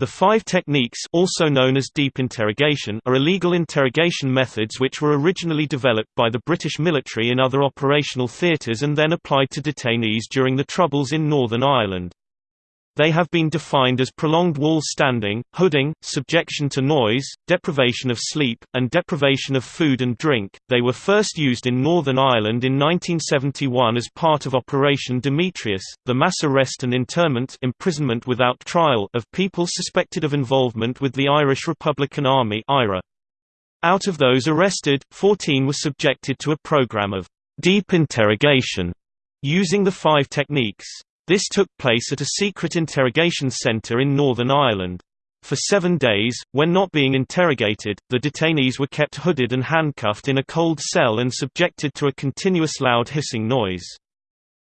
The five techniques also known as deep interrogation are illegal interrogation methods which were originally developed by the British military in other operational theatres and then applied to detainees during the Troubles in Northern Ireland. They have been defined as prolonged wall standing, hooding, subjection to noise, deprivation of sleep, and deprivation of food and drink. They were first used in Northern Ireland in 1971 as part of Operation Demetrius, the mass arrest and internment imprisonment without trial of people suspected of involvement with the Irish Republican Army IRA. Out of those arrested, 14 were subjected to a program of deep interrogation using the five techniques. This took place at a secret interrogation centre in Northern Ireland. For seven days, when not being interrogated, the detainees were kept hooded and handcuffed in a cold cell and subjected to a continuous loud hissing noise.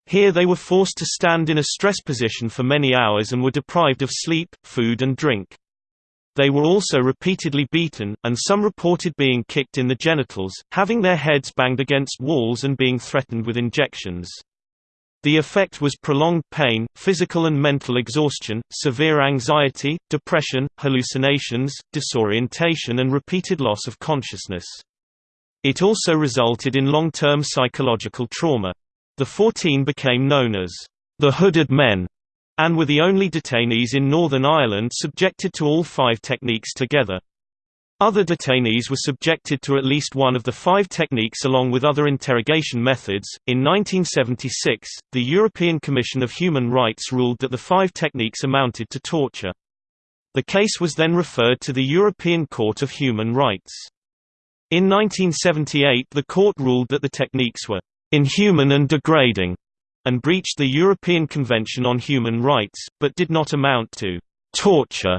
Here they were forced to stand in a stress position for many hours and were deprived of sleep, food and drink. They were also repeatedly beaten, and some reported being kicked in the genitals, having their heads banged against walls and being threatened with injections. The effect was prolonged pain, physical and mental exhaustion, severe anxiety, depression, hallucinations, disorientation and repeated loss of consciousness. It also resulted in long-term psychological trauma. The 14 became known as the Hooded Men, and were the only detainees in Northern Ireland subjected to all five techniques together. Other detainees were subjected to at least one of the five techniques along with other interrogation methods. In 1976, the European Commission of Human Rights ruled that the five techniques amounted to torture. The case was then referred to the European Court of Human Rights. In 1978 the court ruled that the techniques were inhuman and degrading, and breached the European Convention on Human Rights, but did not amount to torture.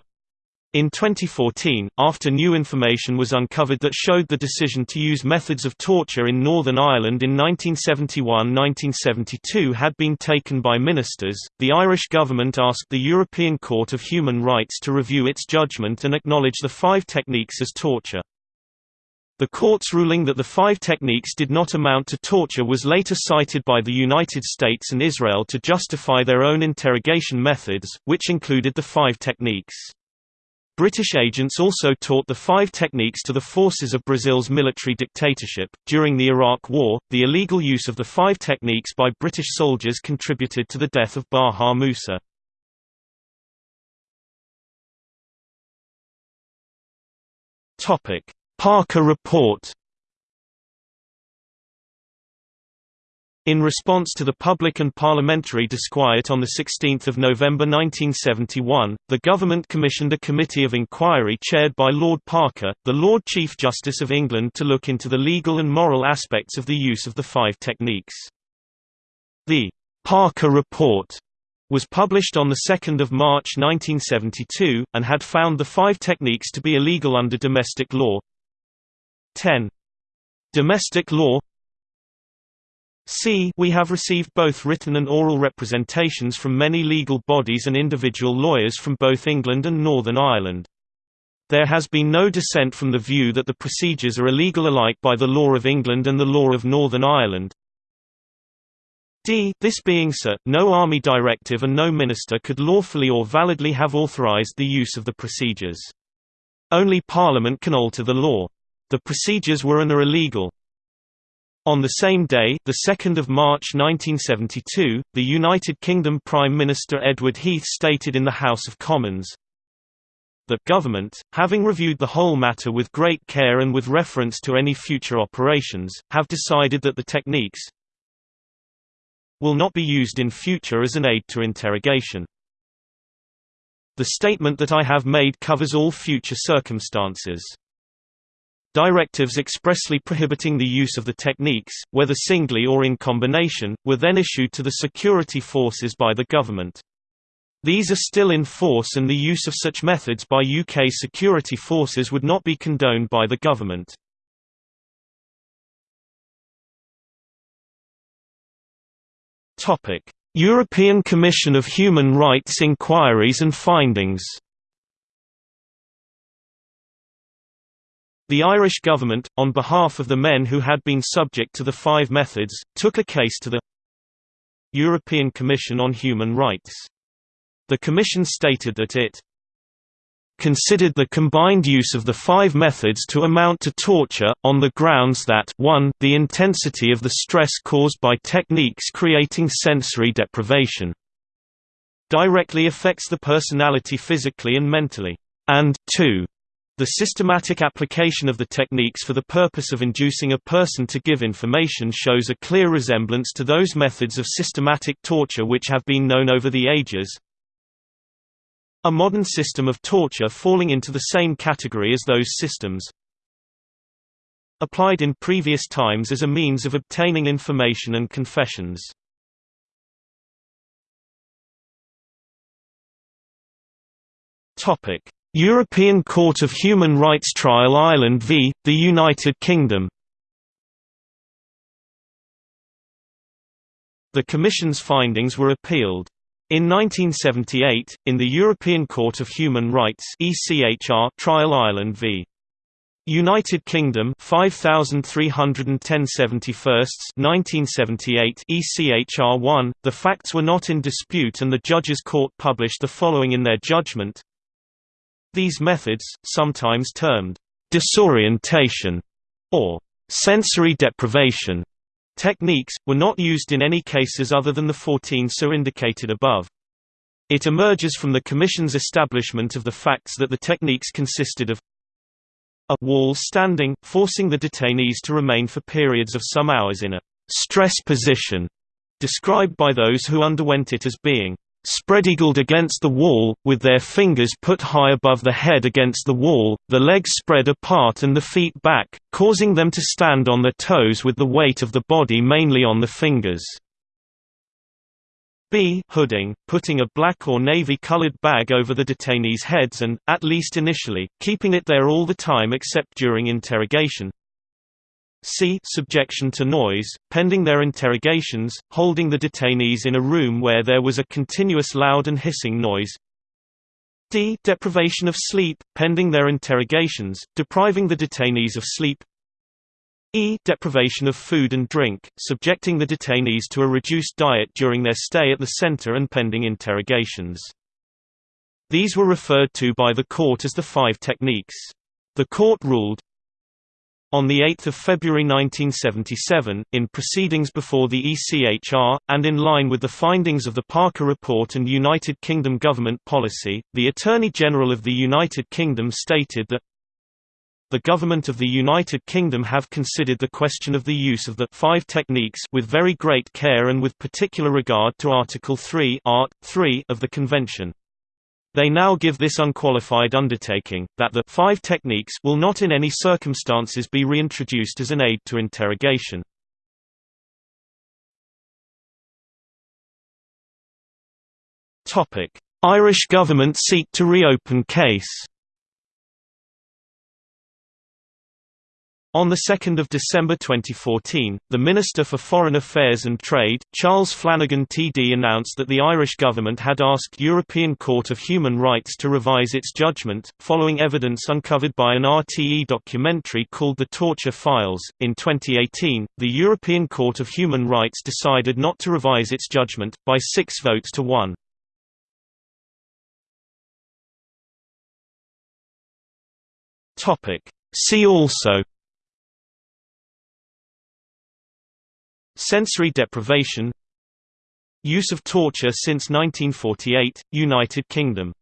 In 2014, after new information was uncovered that showed the decision to use methods of torture in Northern Ireland in 1971–1972 had been taken by ministers, the Irish government asked the European Court of Human Rights to review its judgment and acknowledge the five techniques as torture. The court's ruling that the five techniques did not amount to torture was later cited by the United States and Israel to justify their own interrogation methods, which included the five techniques. British agents also taught the five techniques to the forces of Brazil's military dictatorship. During the Iraq War, the illegal use of the five techniques by British soldiers contributed to the death of Baha Mousa. Topic: Parker Report In response to the public and parliamentary disquiet on 16 November 1971, the government commissioned a committee of inquiry chaired by Lord Parker, the Lord Chief Justice of England to look into the legal and moral aspects of the use of the five techniques. The Parker Report was published on 2 March 1972, and had found the five techniques to be illegal under domestic law. 10. Domestic law C we have received both written and oral representations from many legal bodies and individual lawyers from both England and Northern Ireland. There has been no dissent from the view that the procedures are illegal alike by the law of England and the law of Northern Ireland. D. This being so, no army directive and no minister could lawfully or validly have authorised the use of the procedures. Only Parliament can alter the law. The procedures were and are illegal. On the same day, 2 March 1972, the United Kingdom Prime Minister Edward Heath stated in the House of Commons, that government, having reviewed the whole matter with great care and with reference to any future operations, have decided that the techniques will not be used in future as an aid to interrogation. The statement that I have made covers all future circumstances. Directives expressly prohibiting the use of the techniques, whether singly or in combination, were then issued to the security forces by the government. These are still in force and the use of such methods by UK security forces would not be condoned by the government. European Commission of Human Rights inquiries and findings The Irish government, on behalf of the men who had been subject to the five methods, took a case to the European Commission on Human Rights. The Commission stated that it considered the combined use of the five methods to amount to torture, on the grounds that 1 the intensity of the stress caused by techniques creating sensory deprivation directly affects the personality physically and mentally, and 2 the systematic application of the techniques for the purpose of inducing a person to give information shows a clear resemblance to those methods of systematic torture which have been known over the ages. A modern system of torture falling into the same category as those systems. Applied in previous times as a means of obtaining information and confessions. Topic European Court of Human Rights Trial Ireland v. the United Kingdom The Commission's findings were appealed. In 1978, in the European Court of Human Rights Trial Ireland v. United Kingdom 5310 1978 ECHR 1 The facts were not in dispute and the judges court published the following in their judgment these methods, sometimes termed disorientation or sensory deprivation techniques, were not used in any cases other than the 14 so indicated above. It emerges from the Commission's establishment of the facts that the techniques consisted of a wall standing, forcing the detainees to remain for periods of some hours in a stress position, described by those who underwent it as being spread-eagled against the wall, with their fingers put high above the head against the wall, the legs spread apart and the feet back, causing them to stand on their toes with the weight of the body mainly on the fingers. B hooding, putting a black or navy-colored bag over the detainees' heads and, at least initially, keeping it there all the time except during interrogation c. Subjection to noise, pending their interrogations, holding the detainees in a room where there was a continuous loud and hissing noise d. Deprivation of sleep, pending their interrogations, depriving the detainees of sleep e. Deprivation of food and drink, subjecting the detainees to a reduced diet during their stay at the center and pending interrogations. These were referred to by the court as the five techniques. The court ruled, on 8 February 1977, in proceedings before the ECHR, and in line with the findings of the Parker Report and United Kingdom government policy, the Attorney General of the United Kingdom stated that the government of the United Kingdom have considered the question of the use of the five techniques with very great care and with particular regard to Article 3 Art. 3 of the Convention. They now give this unqualified undertaking, that the five techniques will not in any circumstances be reintroduced as an aid to interrogation. Irish government seek to reopen case On 2 December 2014, the Minister for Foreign Affairs and Trade, Charles Flanagan TD announced that the Irish government had asked European Court of Human Rights to revise its judgment, following evidence uncovered by an RTE documentary called The Torture Files. In 2018, the European Court of Human Rights decided not to revise its judgment, by six votes to one. See also Sensory deprivation Use of torture since 1948, United Kingdom